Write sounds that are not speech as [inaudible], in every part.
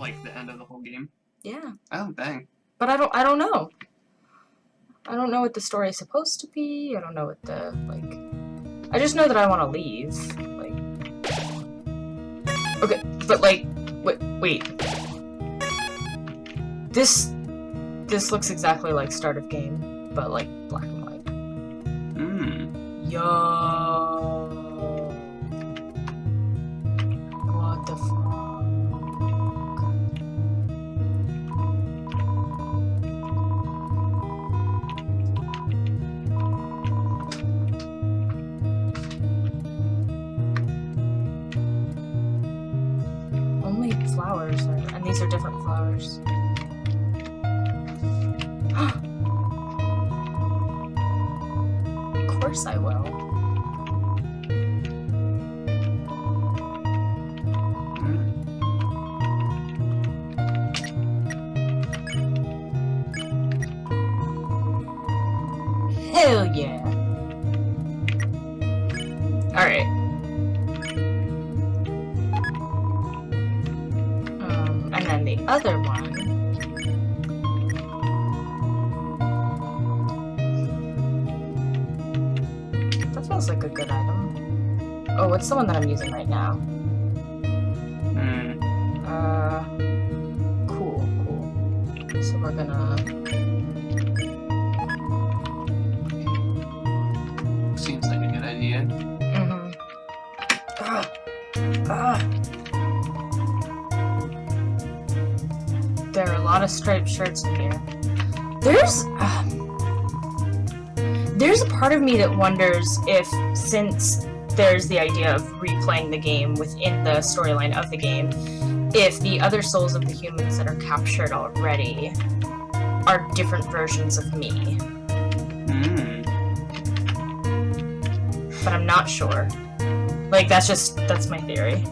like the end of the whole game? Yeah. Oh dang. But I don't I don't know. I don't know what the story is supposed to be. I don't know what the like I just know that I want to leave. Like Okay, but like wait, wait. This this looks exactly like start of game, but like black and white. Hmm. Yo. Flowers. [gasps] of course I will. Hell yeah. The one that I'm using right now? Hmm. Uh, cool, cool. So we're gonna... Seems like a good idea. Mm-hmm. Ah. Ah. There are a lot of striped shirts in here. There's... um, there's a part of me that wonders if, since there's the idea of replaying the game within the storyline of the game, if the other souls of the humans that are captured already are different versions of me. Hmm. but I'm not sure. Like, that's just, that's my theory.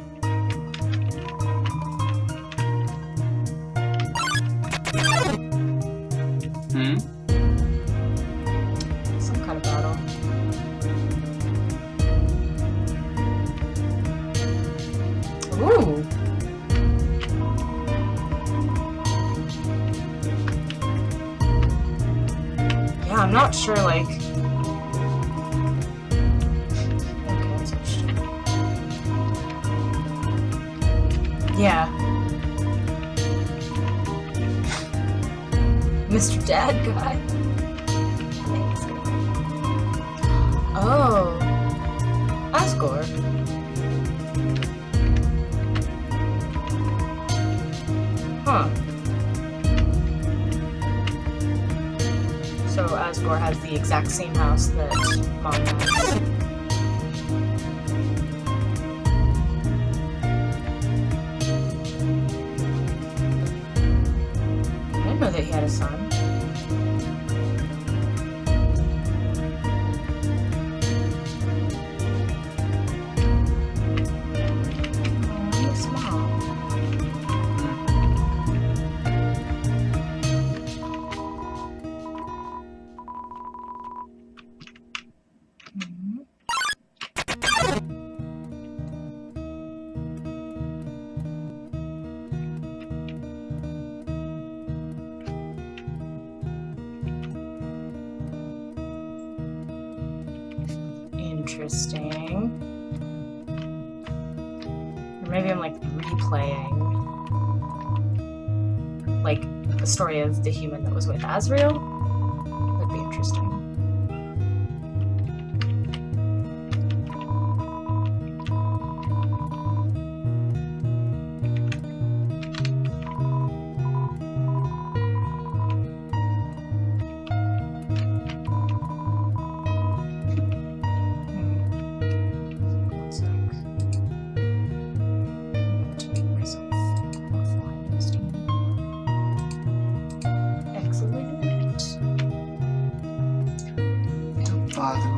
Story of the human that was with Asriel.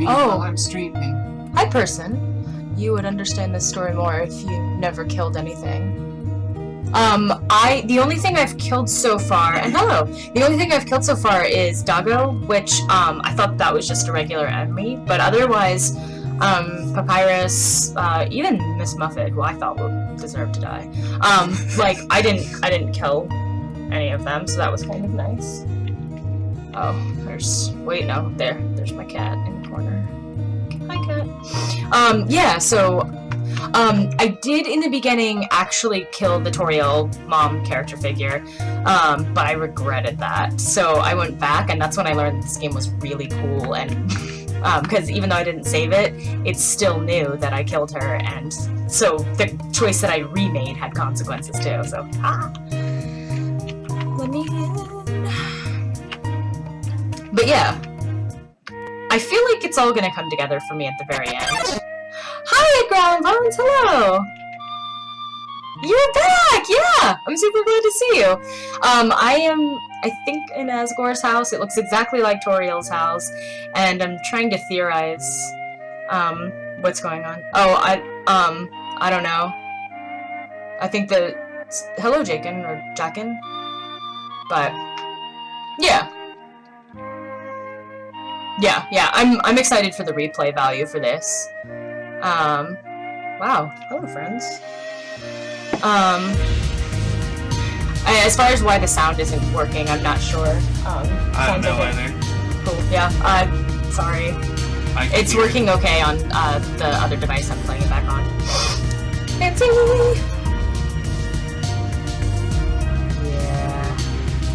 Oh. I'm streaming. Hi, person. You would understand this story more if you never killed anything. Um, I the only thing I've killed so far, and hello, the only thing I've killed so far is Doggo, which um I thought that was just a regular enemy, but otherwise, Um, Papyrus, uh, even Miss Muffet, who I thought would deserve to die. Um, like I didn't, I didn't kill any of them, so that was kind of nice. Oh, there's, wait, no, there, there's my cat Um, yeah, so, um, I did in the beginning actually kill the Toriel mom character figure, um, but I regretted that. So I went back, and that's when I learned this game was really cool, and, [laughs] because even though I didn't save it, it still knew that I killed her, and so the choice that I remade had consequences too, so, ah. Let me in. But yeah, I feel like it's all gonna come together for me at the very end. Hi, Ground Bones, hello! You're back! Yeah! I'm super glad to see you. Um, I am, I think, in Asgore's house. It looks exactly like Toriel's house. And I'm trying to theorize, um, what's going on. Oh, I, um, I don't know. I think the, hello, Jakin, or Jackin. But, yeah. Yeah, yeah, I'm, I'm excited for the replay value for this. Um, wow. Hello, friends. Um, I- as far as why the sound isn't working, I'm not sure. Um, I don't know like either. Cool. Yeah. Uh, sorry. It's hear it. working okay on uh, the other device I'm playing it back on. Fancy. Yeah.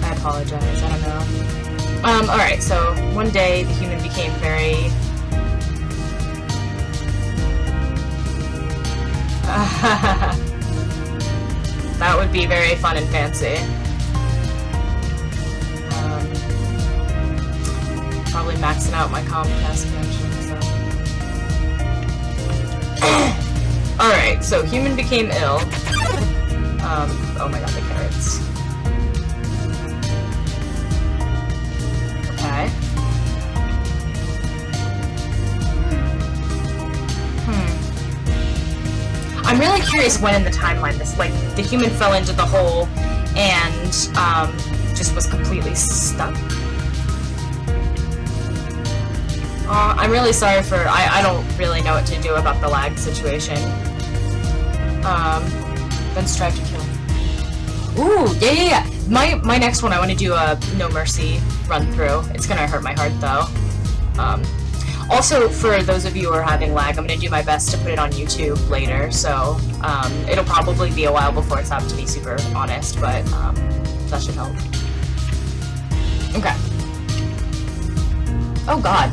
I apologize. I don't know. Um. All right. So one day the human became very. [laughs] that would be very fun and fancy. Um, probably maxing out my Comcast connection, so. [coughs] Alright, so human became ill. Um, oh my god, the carrots. I'm really curious when in the timeline this, like, the human fell into the hole and, um, just was completely stuck. Uh, I'm really sorry for, I, I don't really know what to do about the lag situation. Um, then strive to kill. Ooh, yeah, yeah, yeah. My, my next one, I want to do a No Mercy run through. It's gonna hurt my heart though. Um, also, for those of you who are having lag, I'm gonna do my best to put it on YouTube later, so, um, it'll probably be a while before it's out to be super honest, but, um, that should help. Okay. Oh god.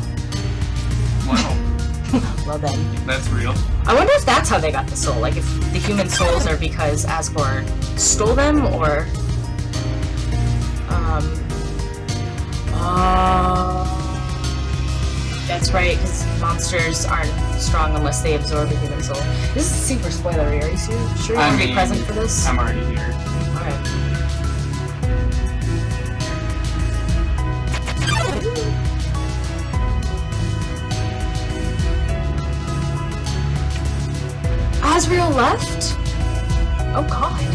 Wow, [laughs] well then. that's real. I wonder if that's how they got the soul. Like, if the human souls are because Asgore stole them, or... Um... Uh... That's right, because monsters aren't strong unless they absorb a human soul. This is super spoilery. Are you su- sure you I want to be present for this? I'm already here. Alright. Asriel left? Oh god.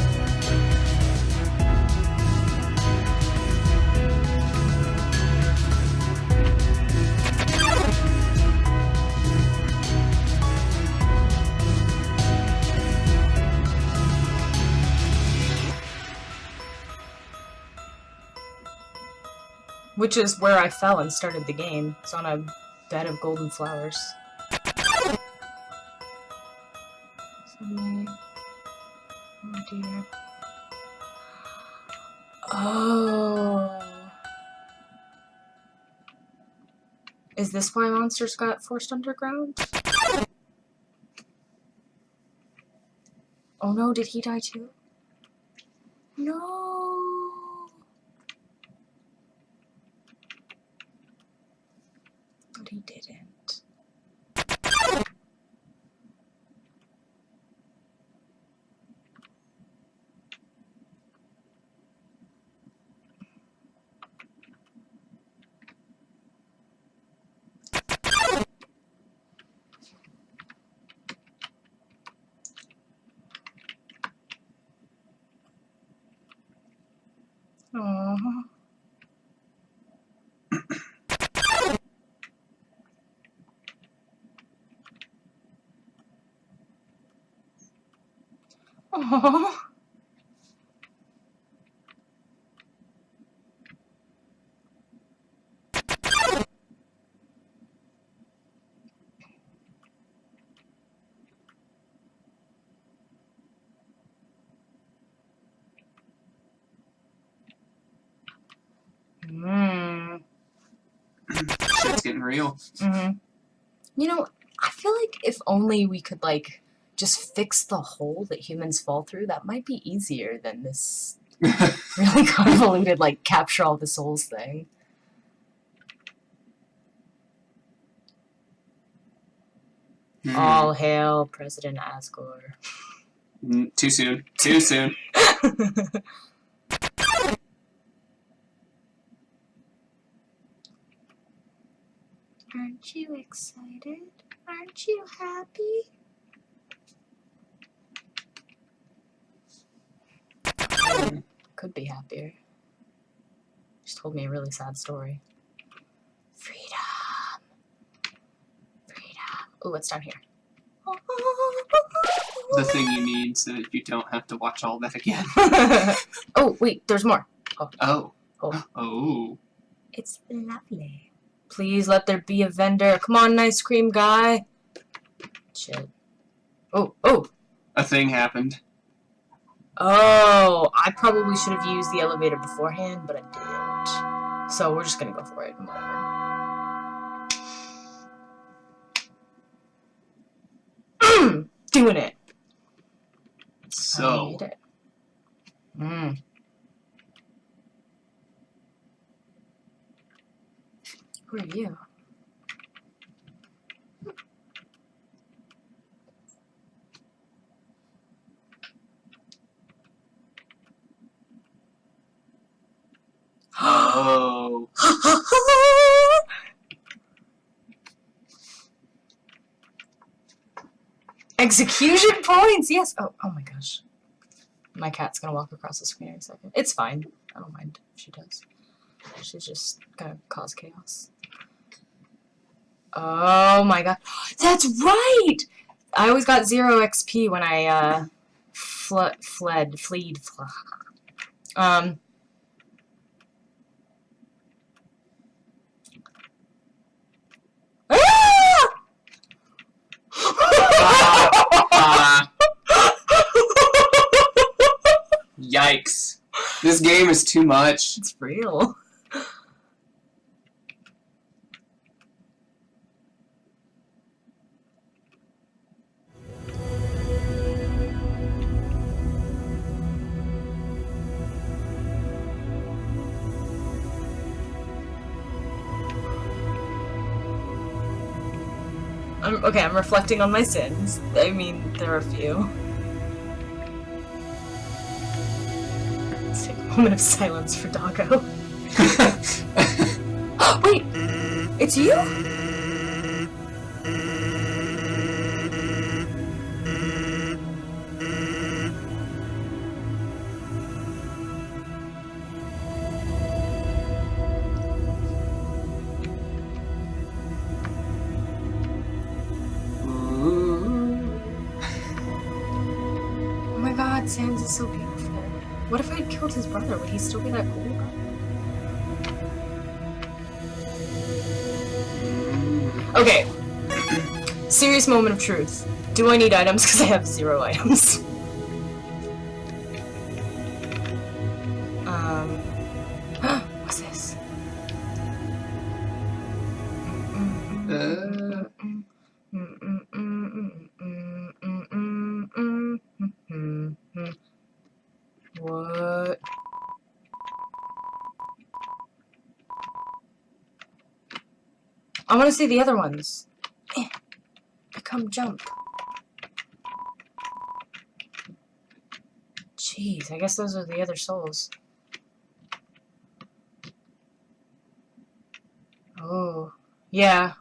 Which is where I fell and started the game. It's on a bed of golden flowers. Oh dear. Oh. Is this why monsters got forced underground? Oh no, did he die too? No. He didn't. Oh. Mm. Shit's getting real. hmm You know, I feel like if only we could like just fix the hole that humans fall through, that might be easier than this [laughs] really convoluted like capture all the souls thing. Hmm. All hail President Asgore. Mm, Too soon. Too [laughs] soon. Aren't you excited? Aren't you happy? Um, could be happier. She told me a really sad story. Freedom. Freedom. Ooh, what's down here? The thing you need so that you don't have to watch all that again. [laughs] oh, wait, there's more. Oh. Oh. Oh. [gasps] oh. It's lovely. Please let there be a vendor. Come on, ice cream guy. Shit. Oh, oh, A thing happened. Oh. I probably should have used the elevator beforehand, but I didn't. So we're just gonna go for it. and Whatever. [clears throat] Doing it. So, need it. Mm. Who are you? oh. Execution [laughs] points! Yes! Oh, oh my gosh. My cat's gonna walk across the screen in a second. It's fine. I don't mind if she does. She's just gonna cause chaos. Oh my god. [gasps] That's right! I always got zero XP when I, uh, fl fled, fleed, fl [laughs] um, Ah. Yikes. This game is too much. it's real. I'm, okay, I'm reflecting on my sins. I mean, there are a few. Moment of silence for Doggo. [laughs] [gasps] Wait! It's you? Okay. Serious moment of truth. Do I need items? [laughs] Because I have zero items. Want to see the other ones. Eh. Come jump. Jeez, I guess those are the other souls. Oh, yeah.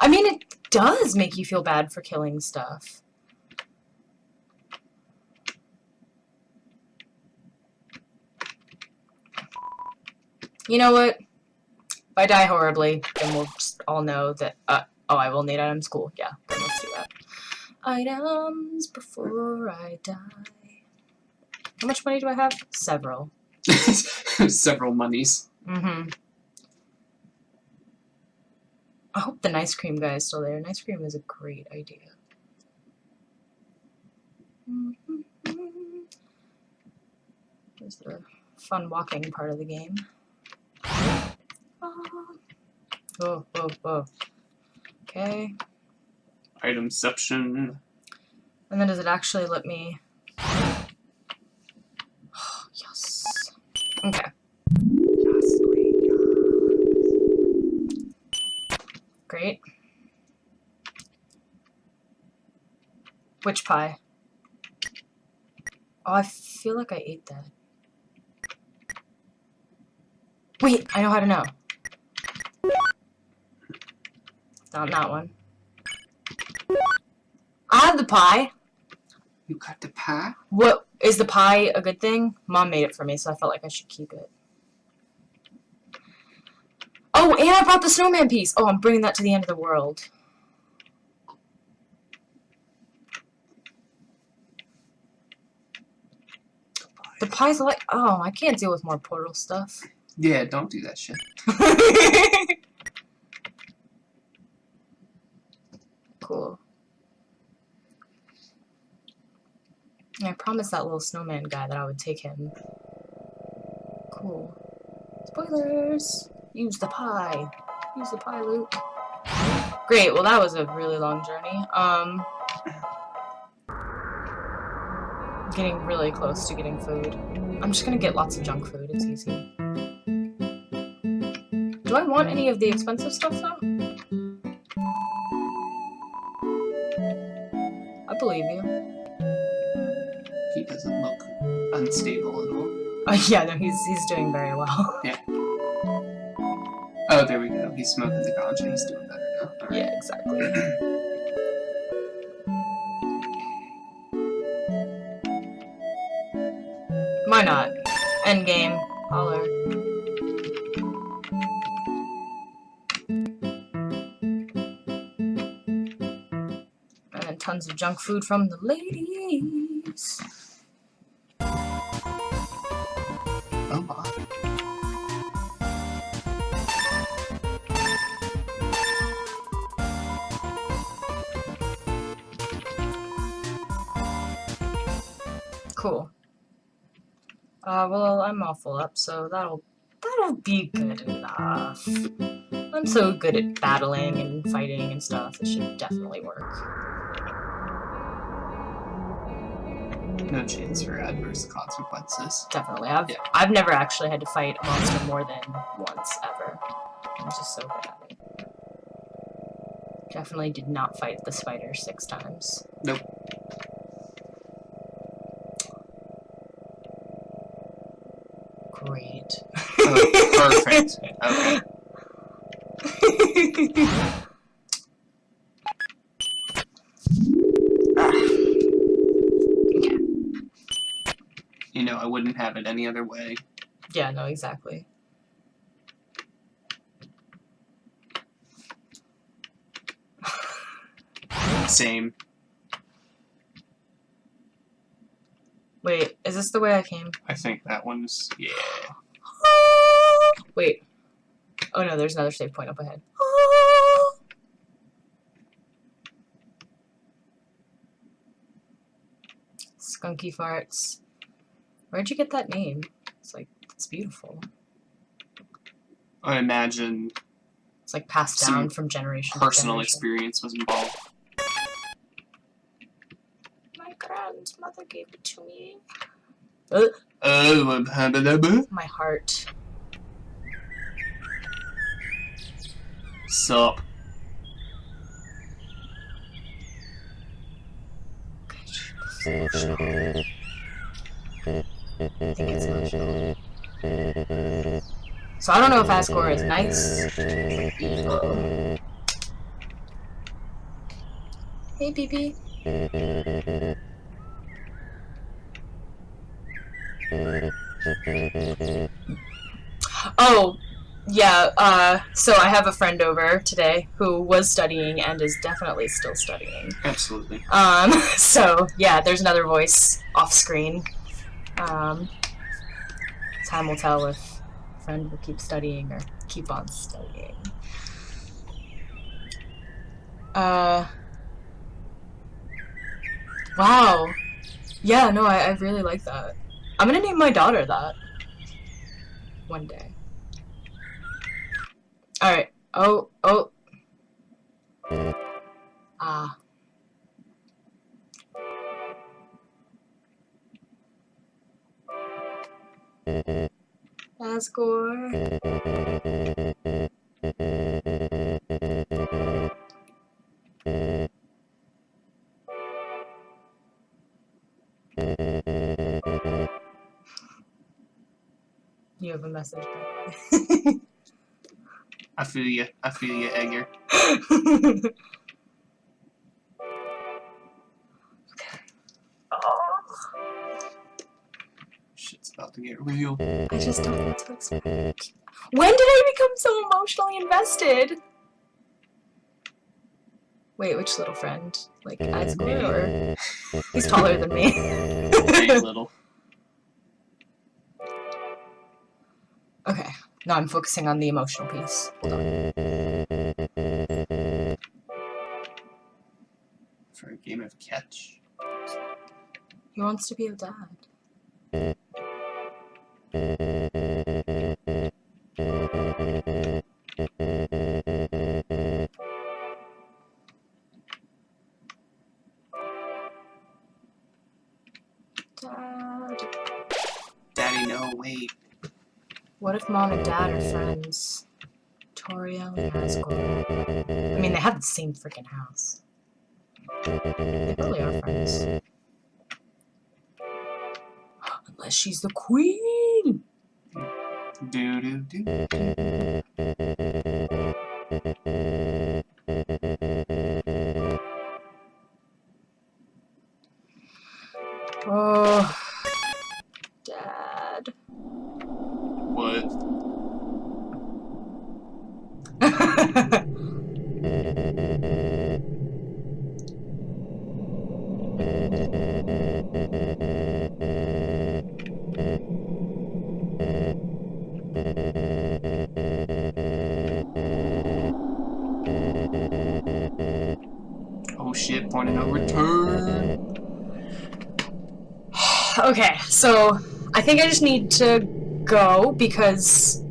I mean, it does make you feel bad for killing stuff. You know what? If I die horribly, then we'll just all know that, uh, oh, I will need items. Cool, yeah, then let's do that. items before I die. How much money do I have? Several. [laughs] Several monies. Mm-hmm. I hope the ice cream guy is still there. An ice cream is a great idea. There's the fun walking part of the game. Oh, oh, oh. Okay. Itemception. And then does it actually let me... [gasps] yes. Okay. Yes, great, yes. Great. Which pie? Oh, I feel like I ate that. Wait, I know how to know. Not that one. I have the pie. You got the pie? What is the pie a good thing? Mom made it for me, so I felt like I should keep it. Oh, and I brought the snowman piece. Oh, I'm bringing that to the end of the world. The pie's like, oh, I can't deal with more portal stuff. Yeah, don't do that shit. [laughs] cool. Yeah, I promised that little snowman guy that I would take him. Cool. Spoilers! Use the pie. Use the pie, Luke. Great, well that was a really long journey. Um, getting really close to getting food. I'm just gonna get lots of junk food, it's easy. Do I want any of the expensive stuff though? I believe you. Unstable at all. Oh yeah, no, he's he's doing very well. [laughs] Yeah. Oh, there we go. He's smoking the ganja. He's doing better now. Right. yeah, exactly. [clears throat] Why not? Endgame. Holler. And then tons of junk food from the ladies. All full up, so that'll that'll be good enough. I'm so good at battling and fighting and stuff. It should definitely work. No chance for adverse consequences. Definitely. I've Yeah. I've never actually had to fight a monster more than once ever. I'm just so good at it. Definitely did not fight the spider six times. Nope. Great. Oh, perfect. Okay. okay. [laughs] You know, I wouldn't have it any other way. Yeah, no, exactly. Same. Wait, is this the way I came? I think that one's yeah. Wait. Oh no, there's another save point up ahead. Skunky farts. Where'd you get that name? It's like, it's beautiful. I imagine It's like passed down from generation personal to generation. experience was involved. My grandmother gave it to me. Oh, uh, My heart. sup? I think it's emotional. So I don't know if Asgore is nice or evil. Hey, BB. [laughs] Oh, yeah, uh, so I have a friend over today who was studying and is definitely still studying. Absolutely. Um, [laughs] so yeah, there's another voice off screen. Um, time will tell if friend will keep studying or keep on studying. Uh, wow. Yeah, no, I, I really like that. I'm gonna name my daughter that. One day. Alright. Oh, oh. Ah. Asgore. You a message [laughs] I feel you. I feel you, Edgar. [laughs] Shit's about to get real. I just don't know what to expect. When did I become so emotionally invested? Wait, which little friend? Like Asgore or [laughs] he's taller than me. Hey, little. Now I'm focusing on the emotional piece. Hold on. For a game of catch. He wants to be a dad. What if mom and dad are friends? Toriel and Asgore. I mean, they have the same freaking house. They probably are friends. [gasps] Unless she's the queen! Do do do. Oh. Dad. What? Oh Oh, shit, point of no return. [sighs] okay, so I think I just need to go because.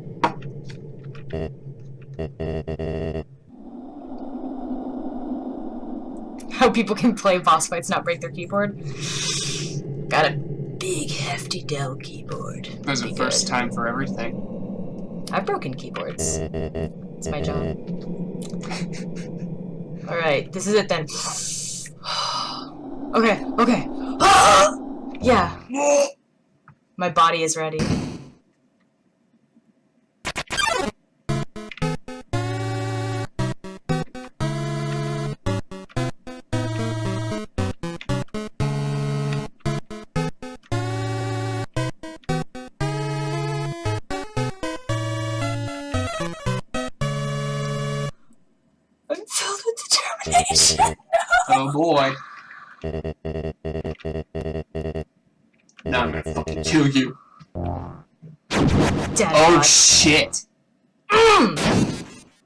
People can play boss fights not break their keyboard. Got a big hefty Dell keyboard. There's a Be first good. time for everything. I've broken keyboards. It's my job. [laughs] Alright, this is it then. [sighs] okay, okay. [gasps] yeah. [gasps] My body is ready. Oh boy. Now I'm gonna fucking kill you. Dead Oh shit. Mm.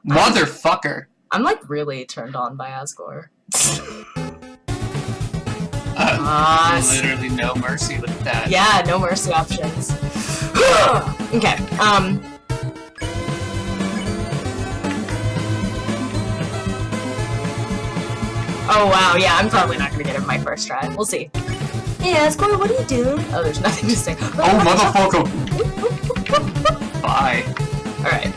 Motherfucker. I'm like really turned on by Asgore. Uh, [laughs] Ah, literally no mercy with that. yeah, no mercy options. [sighs] okay, um. Oh wow, yeah, I'm probably not gonna get it my first try. We'll see. Hey Asgore, what are you doing? Oh, there's nothing to say. Oh motherfucker. Bye. Alright.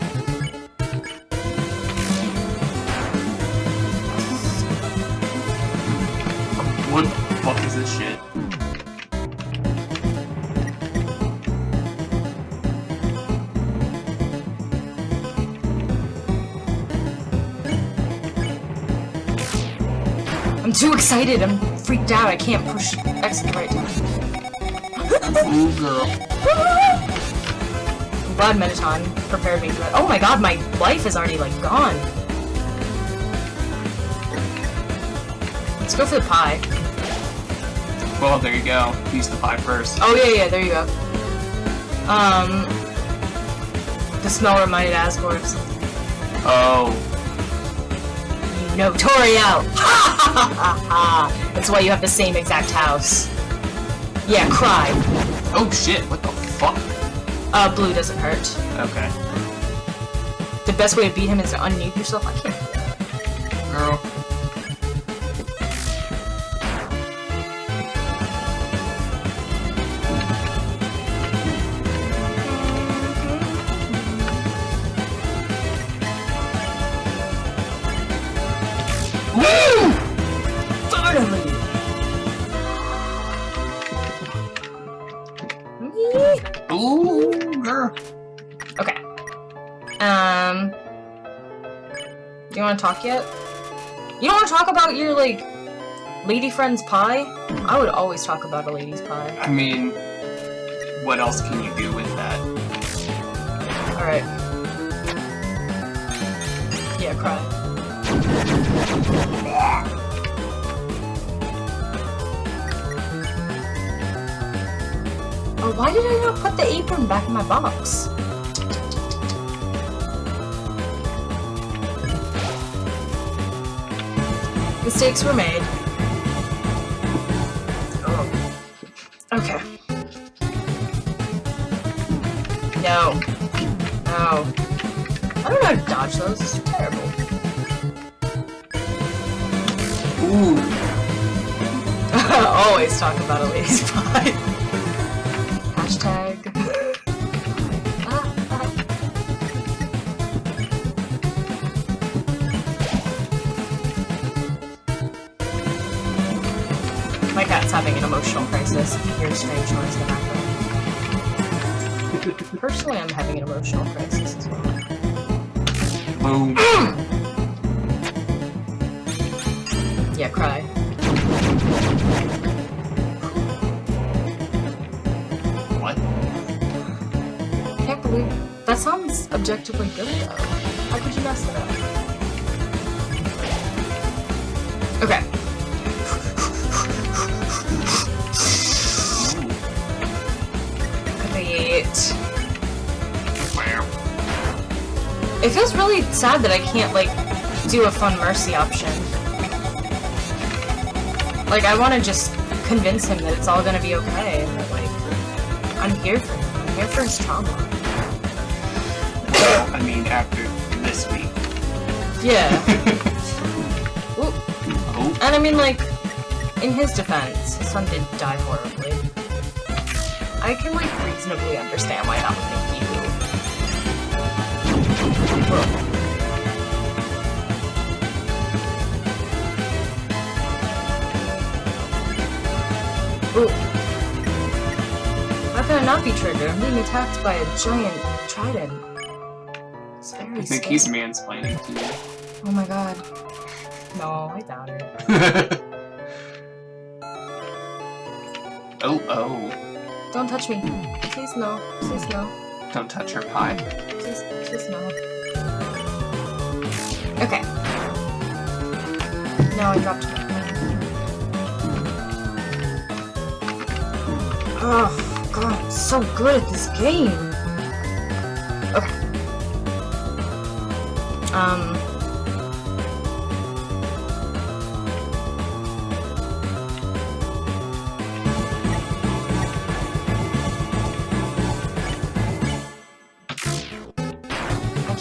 What the fuck is this shit? Too excited. I'm freaked out. I can't push X at the right time. [laughs] Ooh girl. I'm glad Mettaton prepared me for that. Oh my god, my life is already, like, gone. Let's go for the pie. Well, there you go. Use the pie first. Oh, yeah, yeah, there you go. Um... The smell reminded Asgore of something. Oh. Know Toriel! [laughs] Ha ha ha ha! That's why you have the same exact house. Yeah, cry. Oh shit, what the fuck? Uh, blue doesn't hurt. Okay. The best way to beat him is to unmute yourself. I can't. Okay. Um. Do you want to talk yet? You don't want to talk about your, like, lady friend's pie? I would always talk about a lady's pie. I mean, what else can you do with that? Alright. Yeah, cry. Oh, why did I not put the apron back in my box? Mistakes were made. Oh. Okay. No. No. I don't know how to dodge those. This is terrible. Ooh. [laughs] Always talk about a lady's pie. My cat's having an emotional crisis. You hear strange noise in the background. Personally, I'm having an emotional crisis as well. Boom. [clears throat] Yeah, cry. what? I Can't believe that sounds objectively good though. How could you mess that up? It feels really sad that I can't like do a fun mercy option. Like I want to just convince him that it's all gonna be okay and that like I'm here for him. I'm here for his trauma. [coughs] I mean, after this week. Yeah. [laughs] Ooh. Oh. And I mean, like, in his defense, his son did die horribly. I can, like, reasonably understand why that would make you. Ooh. How can I not be triggered? I'm being attacked by a giant trident. It's very I think scary. he's mansplaining to you. Oh my god. No, I doubt it. [laughs] oh, oh. Don't touch me. Please no. Please no. Don't touch her pie. Okay. No, I dropped pen. Oh, God, I'm so good at this game. Okay. Um.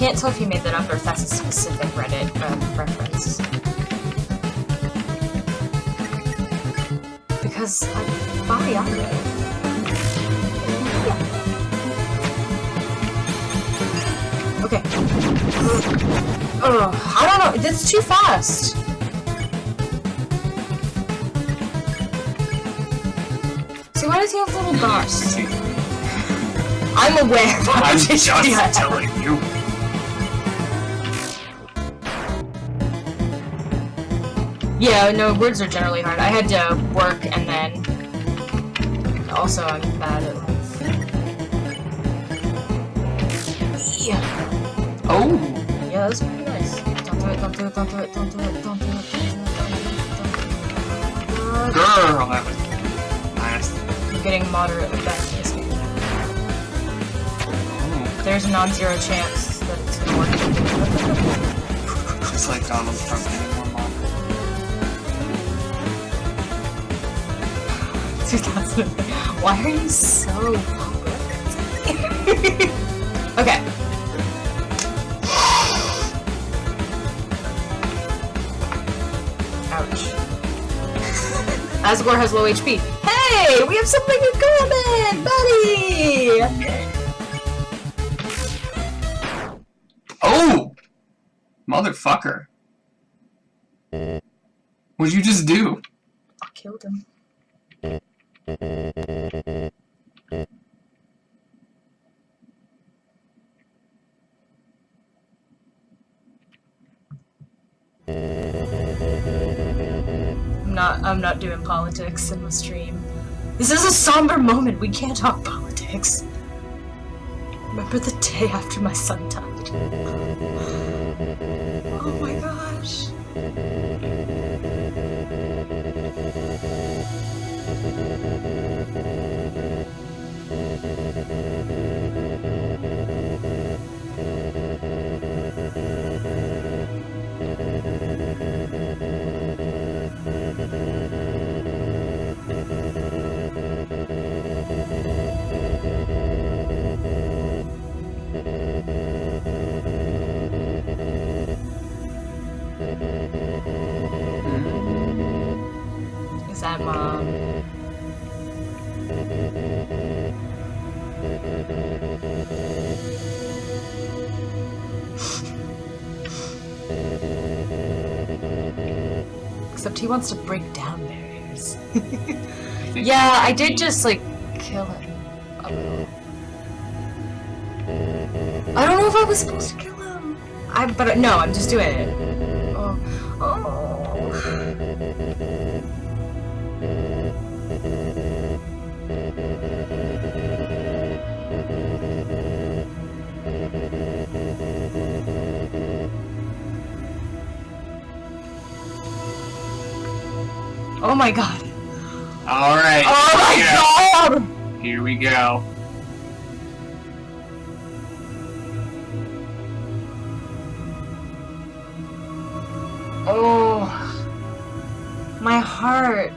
Can't tell if you made that up or if that's a specific Reddit uh, reference. Because I buy on it. Okay. Ugh, I don't know. That's too fast. See, why does he have little dots? [laughs] I'm aware. I'm [laughs] just telling you. Yeah, no, words are generally hard. I had to work and then also I'm bad at life. Wee! Oh! Yeah, that's pretty nice. Don't do it, don't do it, don't do it, don't do it, don't do it, don't do it, don't do it, don't do it. Girl, that was nice. I'm getting moderately back to this game. Oh, There's a non-zero chance that it's gonna work. [laughs] it's like Donald Trump getting 2000. [laughs] Why are you so [laughs] okay. Ouch. [laughs] Asgore has low HP. Hey, we have something in common, buddy. Oh! Motherfucker. What'd you just do? I killed him. I'm not I'm not doing politics in the stream. This is a somber moment. We can't talk politics. Remember the day after my son died. Oh my gosh. He wants to break down barriers. [laughs] yeah, I did just like kill him. I don't know if I was supposed to kill him. I but no, I'm just doing it. Oh my god. Alright. Oh my yeah. god! Here we go. Oh. My heart.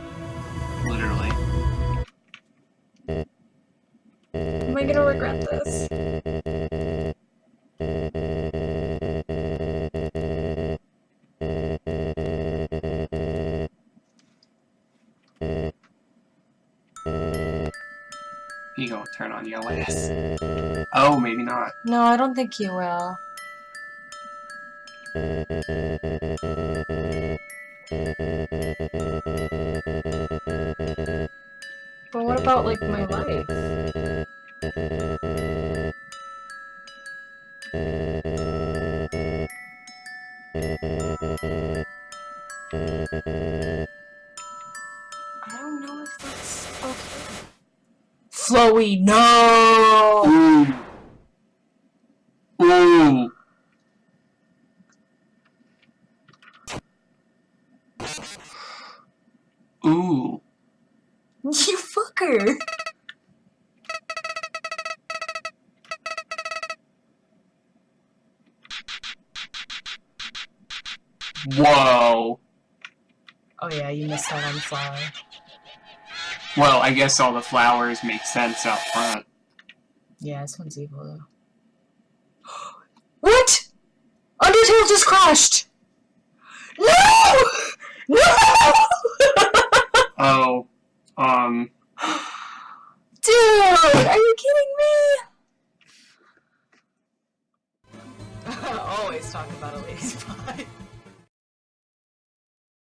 Gonna turn on your ass. Oh, maybe not. No, I don't think you will. But what about, like, my life? I [laughs] Flowey, no! Ooh. I guess all the flowers make sense out front. Yeah, this one's evil though. [gasps] what? Undertale just crashed!